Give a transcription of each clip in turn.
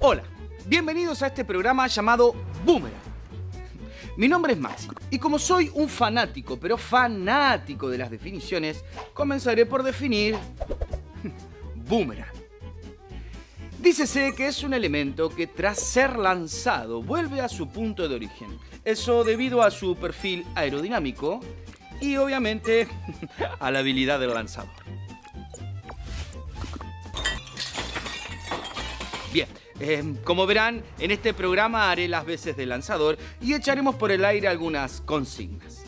Hola, bienvenidos a este programa llamado Boomerang. Mi nombre es Maxi y como soy un fanático, pero fanático de las definiciones, comenzaré por definir Boomerang. Dícese que es un elemento que tras ser lanzado vuelve a su punto de origen. Eso debido a su perfil aerodinámico y obviamente a la habilidad del lanzador. Bien, eh, como verán, en este programa haré las veces de lanzador y echaremos por el aire algunas consignas.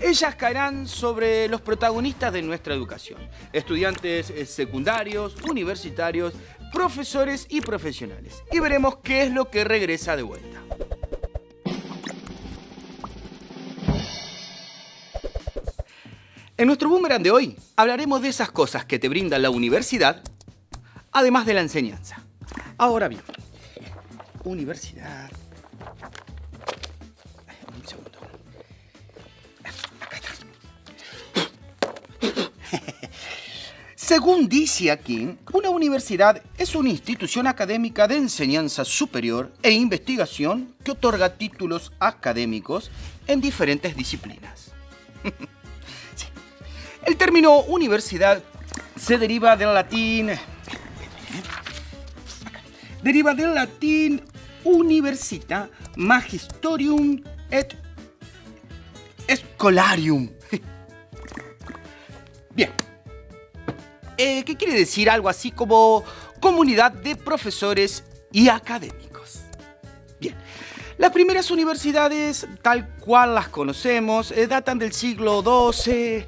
Ellas caerán sobre los protagonistas de nuestra educación, estudiantes eh, secundarios, universitarios, profesores y profesionales. Y veremos qué es lo que regresa de vuelta. En nuestro boomerang de hoy hablaremos de esas cosas que te brinda la universidad, además de la enseñanza. Ahora bien, universidad... Un segundo. Acá está. Según dice aquí, una universidad es una institución académica de enseñanza superior e investigación que otorga títulos académicos en diferentes disciplinas. El término universidad se deriva del latín... Deriva del latín universita magistorium et scholarium. Bien. Eh, ¿Qué quiere decir algo así como comunidad de profesores y académicos? Bien. Las primeras universidades, tal cual las conocemos, eh, datan del siglo XII,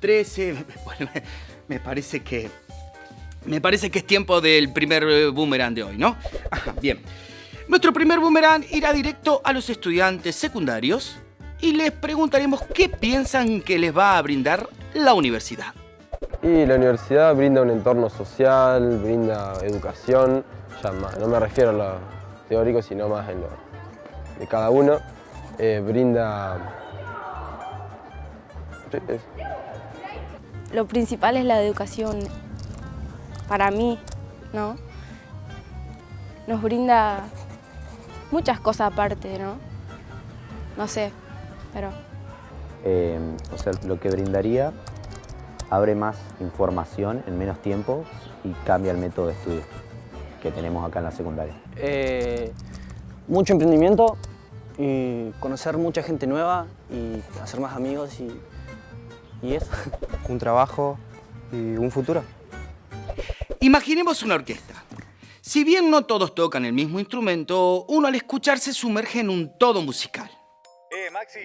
XIII. Bueno, me, me parece que me parece que es tiempo del primer eh, boomerang de hoy, ¿no? Ajá, bien. Nuestro primer boomerang irá directo a los estudiantes secundarios y les preguntaremos qué piensan que les va a brindar la universidad. Y la universidad brinda un entorno social, brinda educación, ya más- no me refiero a lo teórico, sino más en lo de cada uno. Eh, brinda... Lo principal es la educación para mí, ¿no? Nos brinda muchas cosas aparte, ¿no? No sé, pero Eh, o sea, lo que brindaría abre más información en menos tiempo y cambia el método de estudio que tenemos acá en la secundaria. Eh, mucho emprendimiento y conocer mucha gente nueva y hacer más amigos y, y eso. un trabajo y un futuro. Imaginemos una orquesta. Si bien no todos tocan el mismo instrumento, uno al escuchar se sumerge en un todo musical. Eh, Maxi,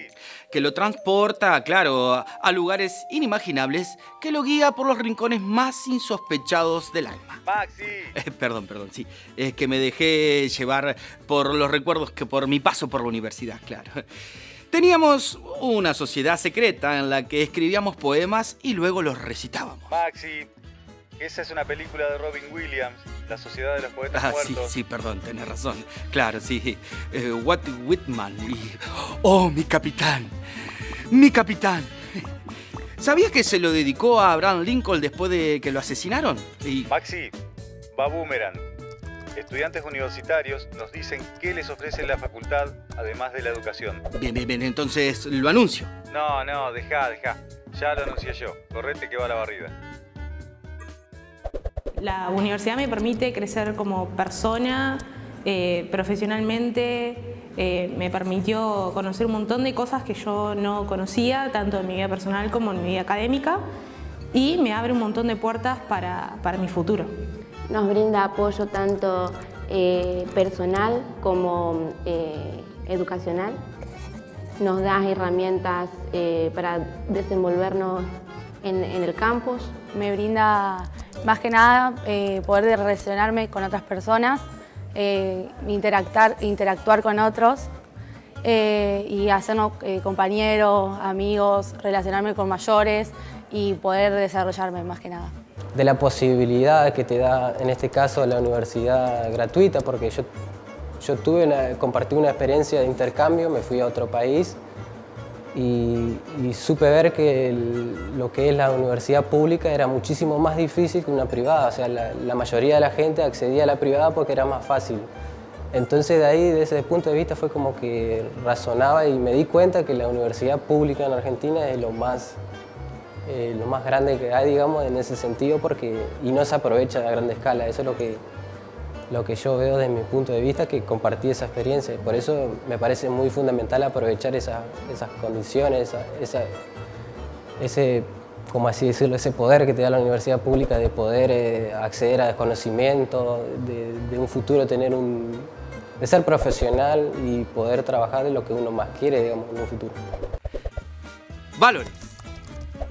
que lo transporta, claro, a- lugares inimaginables, que lo guía por los rincones más insospechados del alma. Maxi. Eh, perdón, perdón, sí. Es que me dejé llevar por los recuerdos que por mi paso por la universidad, claro. Teníamos una sociedad secreta en la que escribíamos poemas y luego los recitábamos. Maxi, esa es una película de Robin Williams, La Sociedad de los Poetas Ah, sí, Muertos. sí, perdón, tenés razón. Claro, sí. Eh, Walt Whitman y... ¡Oh, mi capitán! ¡Mi capitán! ¿Sabías que se lo dedicó a Abraham Lincoln después de que lo asesinaron? Y... Maxi, va Boomerang. Estudiantes universitarios nos dicen qué les ofrece la facultad además de la educación. Bien, bien, bien, entonces lo anuncio. No, no, deja, deja. Ya lo anuncié yo. Correte que va la barrida. La universidad me permite crecer como persona, eh, profesionalmente, eh, me permitió conocer un montón de cosas que yo no conocía, tanto en mi vida personal como en mi vida académica, y me abre un montón de puertas para, para mi futuro. Nos brinda apoyo tanto eh, personal como eh, educacional. Nos da herramientas eh, para desenvolvernos en, en el campus. me brinda más que nada eh, poder relacionarme con otras personas, eh, interactuar, interactuar con otros eh, y hacernos eh, compañeros, amigos, relacionarme con mayores y poder desarrollarme más que nada. de la posibilidad que te da, en este caso, la universidad gratuita, porque yo, yo tuve una, compartí una experiencia de intercambio, me fui a otro país y, y supe ver que el- lo que es la universidad pública era muchísimo más difícil que una privada, o sea, la, la mayoría de la gente accedía a la privada porque era más fácil Entonces de ahí, desde ese punto de vista, fue como que razonaba y me di cuenta que la universidad pública en Argentina es lo más, eh, lo más grande que hay, digamos, en ese sentido, porque, y no se aprovecha a grande escala. Eso es lo que, lo que yo veo desde mi punto de vista, que compartí esa experiencia. Por eso me parece muy fundamental aprovechar esas condiciones, esa, ese como así decirlo, ese poder que te da la universidad pública de poder eh, acceder a desconocimiento, de, un futuro tener un, de ser profesional y poder trabajar de lo que uno más quiere, digamos, en un futuro. Valores.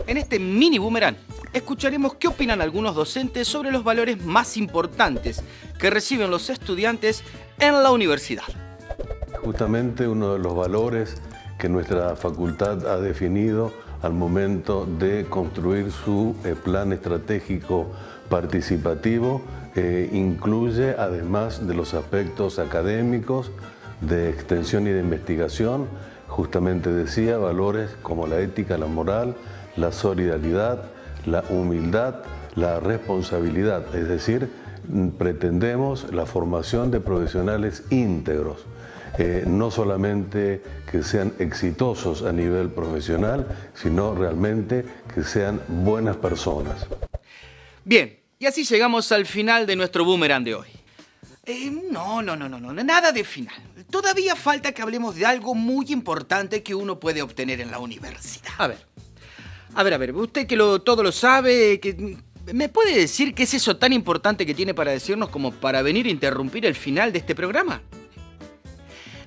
En este mini boomerang escucharemos qué opinan algunos docentes sobre los valores más importantes que reciben los estudiantes en la universidad. Justamente uno de los valores que nuestra facultad ha definido al momento de construir su eh, plan estratégico participativo eh, incluye, además de los aspectos académicos, de extensión y de investigación, justamente decía, valores como la ética, la moral, la solidaridad, la humildad, la responsabilidad, es decir, pretendemos la formación de profesionales íntegros, eh, no solamente que sean exitosos a nivel profesional, sino realmente que sean buenas personas. Bien, y así llegamos al final de nuestro boomerang de hoy. Eh, no, no, no, no, no, nada de final. Todavía falta que hablemos de algo muy importante que uno puede obtener en la universidad. A ver, a ver, a ver, usted que lo, todo lo sabe, que ¿Me puede decir qué es eso tan importante que tiene para decirnos como para venir a interrumpir el final de este programa?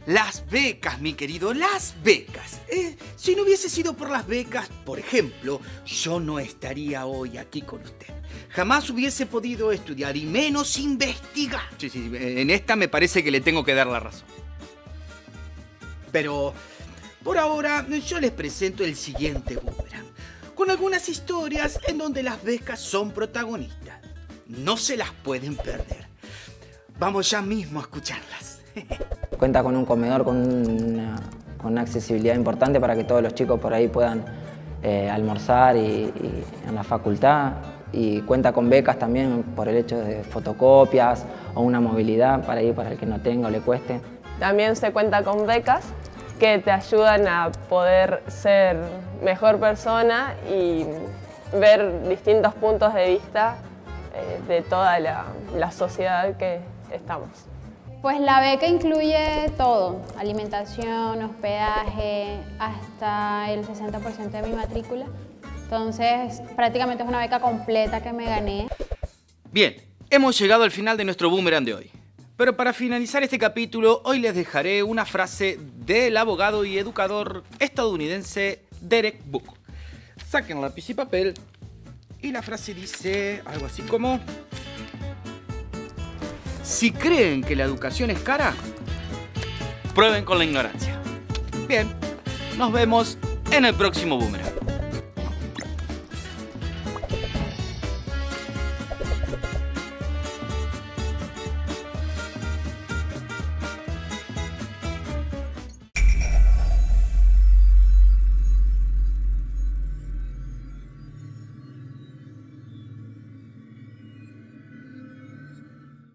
Las becas, mi querido, las becas. Eh, si no hubiese sido por las becas, por ejemplo, yo no estaría hoy aquí con usted. Jamás hubiese podido estudiar y menos investigar. Sí, sí, en esta me parece que le tengo que dar la razón. Pero por ahora yo les presento el siguiente boomerang, con algunas historias en donde las becas son protagonistas. No se las pueden perder. Vamos ya mismo a escucharlas. Cuenta con un comedor con una, accesibilidad importante para que todos los chicos por ahí puedan eh, almorzar y, en la facultad y cuenta con becas también por el hecho de fotocopias o una movilidad para ir para el que no tenga o le cueste. También se cuenta con becas que te ayudan a poder ser mejor persona y ver distintos puntos de vista eh, de toda la sociedad que estamos. Pues la beca incluye todo, alimentación, hospedaje, hasta el 60% de mi matrícula. Entonces, prácticamente es una beca completa que me gané. Bien, hemos llegado al final de nuestro boomerang de hoy. Pero para finalizar este capítulo, hoy les dejaré una frase del abogado y educador estadounidense Derek Book. Saquen lápiz y papel y la frase dice algo así como... Si creen que la educación es cara, prueben con la ignorancia. Bien, nos vemos en el próximo Boomerang.